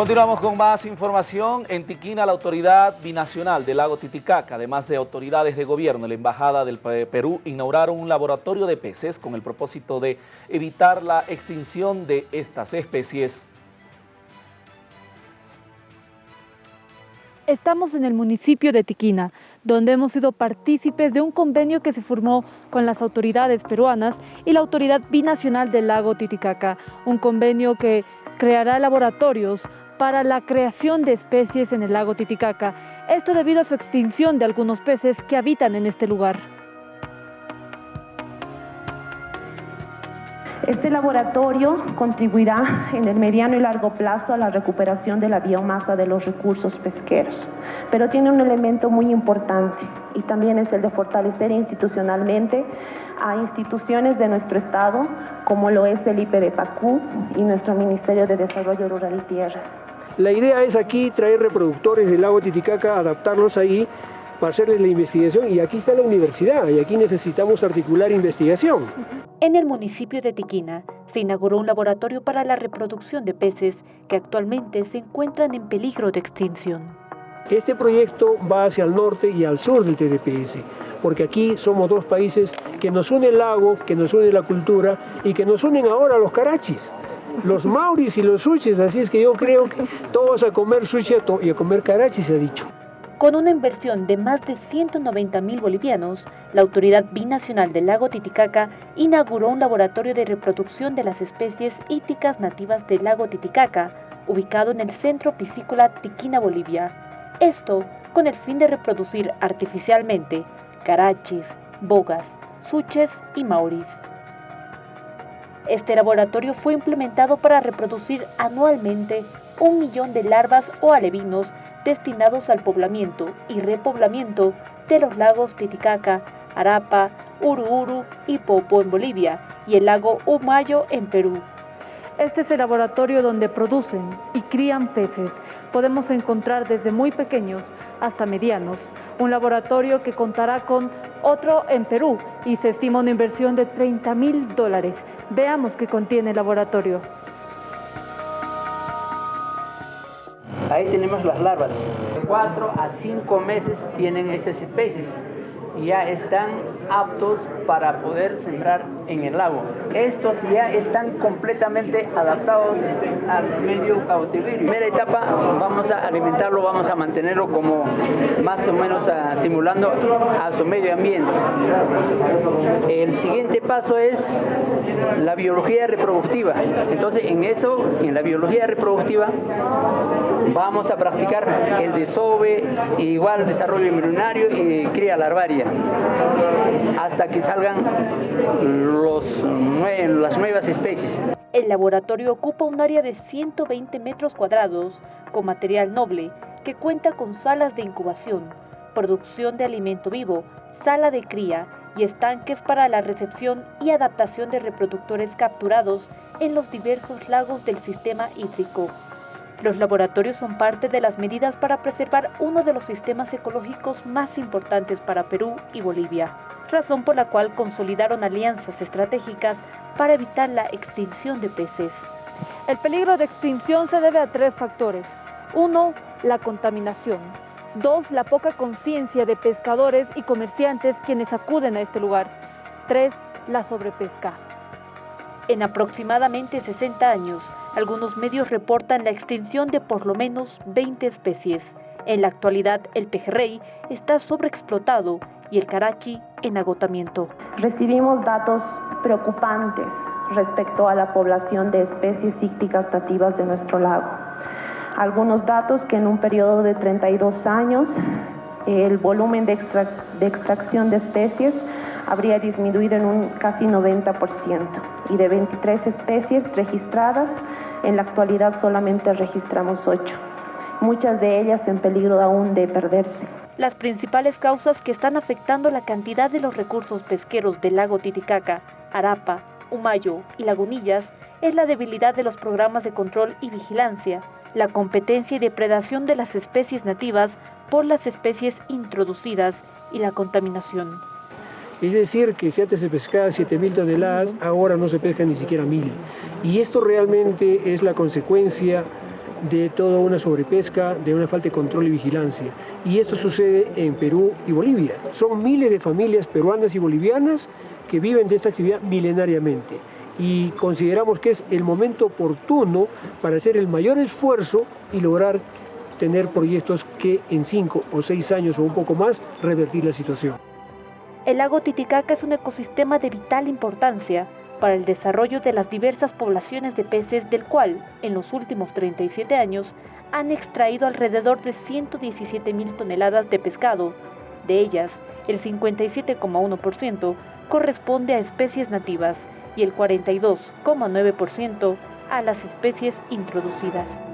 Continuamos con más información. En Tiquina, la autoridad binacional del lago Titicaca, además de autoridades de gobierno, la Embajada del Perú, inauguraron un laboratorio de peces con el propósito de evitar la extinción de estas especies. Estamos en el municipio de Tiquina, donde hemos sido partícipes de un convenio que se formó con las autoridades peruanas y la autoridad binacional del lago Titicaca, un convenio que creará laboratorios para la creación de especies en el lago Titicaca, esto debido a su extinción de algunos peces que habitan en este lugar. Este laboratorio contribuirá en el mediano y largo plazo a la recuperación de la biomasa de los recursos pesqueros, pero tiene un elemento muy importante y también es el de fortalecer institucionalmente a instituciones de nuestro Estado, como lo es el IPDPACU y nuestro Ministerio de Desarrollo Rural y Tierras. La idea es aquí traer reproductores del lago Titicaca, adaptarlos ahí para hacerles la investigación y aquí está la universidad y aquí necesitamos articular investigación. En el municipio de Tiquina se inauguró un laboratorio para la reproducción de peces que actualmente se encuentran en peligro de extinción. Este proyecto va hacia el norte y al sur del TDPS, porque aquí somos dos países que nos une el lago, que nos une la cultura y que nos unen ahora los carachis los mauris y los sushis, así es que yo creo que todos a comer sushi y a comer karachi se ha dicho. Con una inversión de más de 190 mil bolivianos, la Autoridad Binacional del Lago Titicaca inauguró un laboratorio de reproducción de las especies híticas nativas del lago Titicaca, ubicado en el centro piscícola Tiquina, Bolivia. Esto con el fin de reproducir artificialmente carachis, bogas, suches y mauris. Este laboratorio fue implementado para reproducir anualmente un millón de larvas o alevinos destinados al poblamiento y repoblamiento de los lagos Titicaca, Arapa, Uruuru y Popo en Bolivia y el lago Umayo en Perú. Este es el laboratorio donde producen y crían peces. Podemos encontrar desde muy pequeños hasta medianos. Un laboratorio que contará con otro en Perú y se estima una inversión de 30 mil dólares. Veamos qué contiene el laboratorio. Ahí tenemos las larvas. De 4 a 5 meses tienen estas especies ya están aptos para poder sembrar en el lago. Estos ya están completamente adaptados al medio cautiverio. Primera etapa, vamos a alimentarlo, vamos a mantenerlo como más o menos ah, simulando a su medio ambiente. El siguiente paso es la biología reproductiva. Entonces, en eso, en la biología reproductiva, vamos a practicar el desove, igual desarrollo embrionario y cría larvaria hasta que salgan los, las nuevas especies. El laboratorio ocupa un área de 120 metros cuadrados con material noble que cuenta con salas de incubación, producción de alimento vivo, sala de cría y estanques para la recepción y adaptación de reproductores capturados en los diversos lagos del sistema hídrico. Los laboratorios son parte de las medidas para preservar uno de los sistemas ecológicos más importantes para Perú y Bolivia, razón por la cual consolidaron alianzas estratégicas para evitar la extinción de peces. El peligro de extinción se debe a tres factores. Uno, la contaminación. Dos, la poca conciencia de pescadores y comerciantes quienes acuden a este lugar. Tres, la sobrepesca. En aproximadamente 60 años, algunos medios reportan la extinción de por lo menos 20 especies. En la actualidad, el pejerrey está sobreexplotado y el carachi en agotamiento. Recibimos datos preocupantes respecto a la población de especies ícticas nativas de nuestro lago. Algunos datos que en un periodo de 32 años el volumen de extracción de especies habría disminuido en un casi 90% y de 23 especies registradas, en la actualidad solamente registramos 8, muchas de ellas en peligro aún de perderse. Las principales causas que están afectando la cantidad de los recursos pesqueros del lago Titicaca, Arapa, Humayo y Lagunillas es la debilidad de los programas de control y vigilancia, la competencia y depredación de las especies nativas por las especies introducidas y la contaminación. Es decir, que si antes se pescaba 7.000 toneladas, ahora no se pesca ni siquiera 1.000. Y esto realmente es la consecuencia de toda una sobrepesca, de una falta de control y vigilancia. Y esto sucede en Perú y Bolivia. Son miles de familias peruanas y bolivianas que viven de esta actividad milenariamente. Y consideramos que es el momento oportuno para hacer el mayor esfuerzo y lograr tener proyectos que en cinco o seis años o un poco más revertir la situación. El lago Titicaca es un ecosistema de vital importancia para el desarrollo de las diversas poblaciones de peces del cual, en los últimos 37 años, han extraído alrededor de 117 mil toneladas de pescado. De ellas, el 57,1% corresponde a especies nativas y el 42,9% a las especies introducidas.